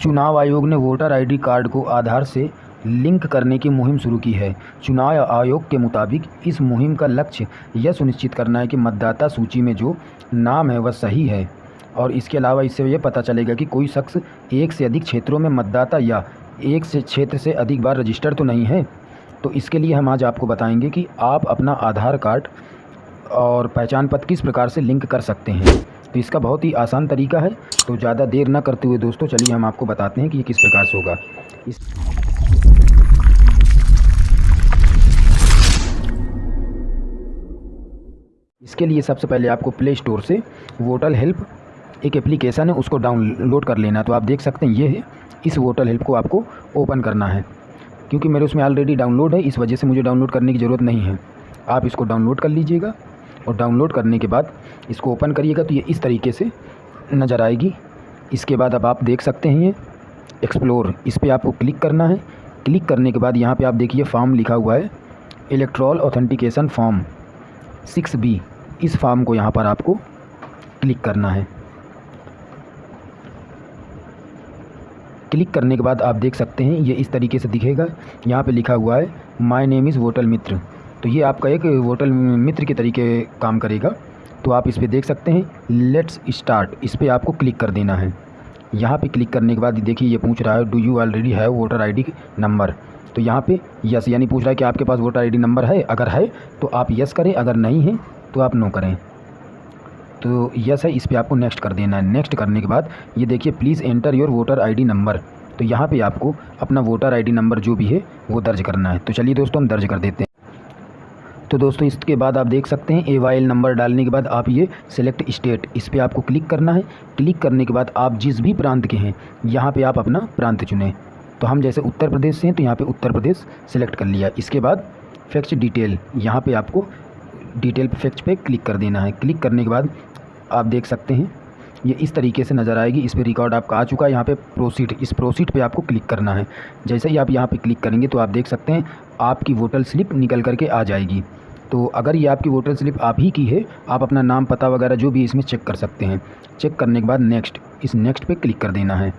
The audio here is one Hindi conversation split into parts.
चुनाव आयोग ने वोटर आईडी कार्ड को आधार से लिंक करने की मुहिम शुरू की है। चुनाव आयोग के मुताबिक इस मुहिम का लक्ष्य यह सुनिश्चित करना है कि मतदाता सूची में जो नाम है वह सही है और इसके अलावा इससे यह पता चलेगा कि कोई शख्स एक से अधिक क्षेत्रों में मतदाता या एक से क्षेत्र से अधिक बार रजिस्टर तो नहीं है। तो इसके लिए हम आज आपको बताएँगे कि आप अपना आधार कार्ड और पहचान पत्र किस प्रकार से लिंक कर सकते हैं? तो इसका बहुत ही आसान तरीका है। तो ज़्यादा देर ना करते हुए दोस्तों, चलिए हम आपको बताते हैं कि ये किस प्रकार से होगा। इस इसके लिए सबसे पहले आपको प्ले स्टोर से वोटल हेल्प एक एप्लीकेशन है, उसको डाउनलोड कर लेना। तो आप देख सकते हैं, ये है, इस वोटल हेल्प को आपको ओपन करना है। क्योंकि मेरे उसमें ऑलरेडी डाउनलोड है, इस वजह से मुझे डाउनलोड करने की ज़रूरत नहीं है। आप इसको डाउनलोड कर लीजिएगा। और डाउनलोड करने के बाद इसको ओपन करिएगा तो ये इस तरीके से नज़र आएगी। इसके बाद अब आप देख सकते हैं ये एक्सप्लोर। इस पर आपको क्लिक करना है। क्लिक करने के बाद यहाँ पे आप देखिए फॉर्म लिखा हुआ है। Electoral authentication form six B. इस फॉर्म को यहाँ पर आपको क्लिक करना है। क्लिक करने के बाद आप देख सकते हैं, ये इस तरीके से दिखेगा। यहाँ पे लिखा हुआ है, my name is voter Mitra तो ये आपका एक वोटल मित्र के तरीके काम करेगा। तो आप इस पर देख सकते हैं लेट्स स्टार्ट इस पर आपको क्लिक कर देना है। यहाँ पे क्लिक करने के बाद देखिए, ये पूछ रहा है do you already have voter ID number तो यहाँ पे यस यानी पूछ रहा है कि आपके पास वोटर आईडी नंबर है? अगर है तो आप यस करें। अगर नहीं है तो आप नो करें। तो यस है, इस पर आपको नेक्स्ट कर देना है। नेक्स्ट करने के बाद ये देखिए please enter your voter ID number तो यहाँ पे आपको अपना वोटर आईडी नंबर जो भी है, वो दर्ज करना है। तो चलिए दोस्तों, हम दर्ज कर देते हैं। तो दोस्तों, इसके बाद आप देख सकते हैं ए वाई नंबर डालने के बाद आप ये सिलेक्ट स्टेट इस पर आपको क्लिक करना है। क्लिक करने के बाद आप जिस भी प्रांत के हैं, यहाँ पर आप अपना प्रांत चुनें। तो हम जैसे उत्तर प्रदेश से हैं तो यहाँ पर उत्तर प्रदेश सेलेक्ट कर लिया। इसके बाद फैक्ट डिटेल यहाँ पर आपको डिटेल फैक्ट पर क्लिक कर देना है। क्लिक करने के बाद आप देख सकते हैं ये इस तरीके से नज़र आएगी। इस पर रिकॉर्ड आपका आ चुका है। यहाँ पे प्रोसीड इस प्रोसीड पे आपको क्लिक करना है। जैसे ही आप यहाँ पे क्लिक करेंगे तो आप देख सकते हैं, आपकी वोटर स्लिप निकल करके आ जाएगी। तो अगर ये आपकी वोटर स्लिप आप ही की है, आप अपना नाम, पता वगैरह जो भी इसमें चेक कर सकते हैं। चेक करने के बाद नेक्स्ट इस नेक्स्ट पर क्लिक कर देना है।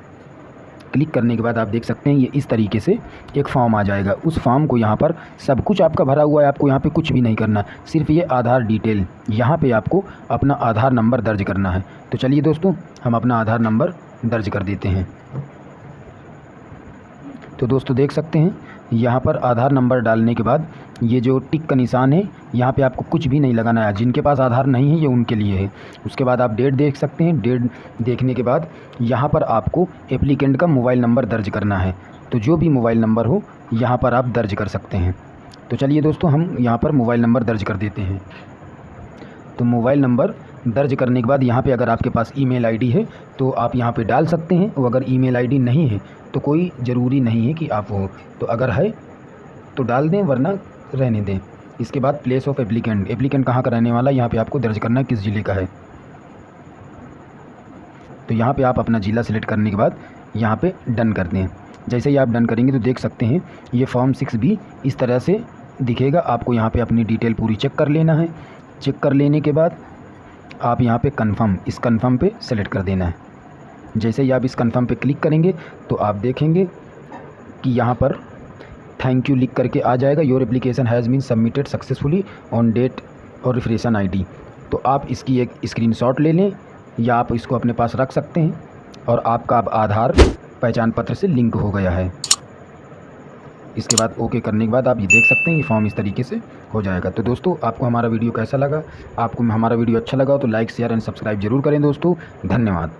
क्लिक करने के बाद आप देख सकते हैं ये इस तरीके से एक फॉर्म आ जाएगा। उस फॉर्म को यहाँ पर सब कुछ आपका भरा हुआ है, आपको यहाँ पे कुछ भी नहीं करना। सिर्फ़ ये आधार डिटेल, यहाँ पे आपको अपना आधार नंबर दर्ज करना है। तो चलिए दोस्तों, हम अपना आधार नंबर दर्ज कर देते हैं। तो दोस्तों देख सकते हैं, यहाँ पर आधार नंबर डालने के बाद ये जो टिक का निशान है, यहाँ पे आपको कुछ भी नहीं लगाना है। जिनके पास आधार नहीं है, ये उनके लिए है। उसके बाद आप डेट देख सकते हैं। डेट देखने के बाद यहाँ पर आपको एप्लीकेंट का मोबाइल नंबर दर्ज करना है। तो जो भी मोबाइल नंबर हो, यहाँ पर आप दर्ज कर सकते हैं। तो चलिए दोस्तों, हम यहाँ पर मोबाइल नंबर दर्ज कर देते हैं। तो मोबाइल नंबर दर्ज करने के बाद यहाँ पे अगर आपके पास ईमेल आईडी है तो आप यहाँ पे डाल सकते हैं। और अगर ईमेल आईडी नहीं है तो कोई ज़रूरी नहीं है कि आप हो। तो अगर है तो डाल दें, वरना रहने दें। इसके बाद प्लेस ऑफ़ एप्लीकेंट एप्लीकेंट कहाँ का रहने वाला यहाँ पे आपको दर्ज करना है किस ज़िले का है। तो यहाँ पे आप अपना ज़िला सेलेक्ट करने के बाद यहाँ पे डन कर दें। जैसे ही आप डन करेंगे तो देख सकते हैं, ये फॉर्म सिक्स भी इस तरह से दिखेगा। आपको यहाँ पे अपनी डिटेल पूरी चेक कर लेना है। चेक कर लेने के बाद आप यहाँ पे कंफर्म इस कंफर्म पे सेलेक्ट कर देना है। जैसे ही आप इस कंफर्म पे क्लिक करेंगे तो आप देखेंगे कि यहाँ पर थैंक यू लिख करके आ जाएगा। Your application has been submitted successfully on date और रिफ्रेशन आईडी तो आप इसकी एक स्क्रीनशॉट ले लें, या आप इसको अपने पास रख सकते हैं और आपका अब आधार पहचान पत्र से लिंक हो गया है। इसके बाद ओके करने के बाद आप ये देख सकते हैं, ये फॉर्म इस तरीके से हो जाएगा। तो दोस्तों, आपको हमारा वीडियो कैसा लगा? आपको हमारा वीडियो अच्छा लगा तो लाइक शेयर एंड सब्सक्राइब ज़रूर करें दोस्तों। धन्यवाद।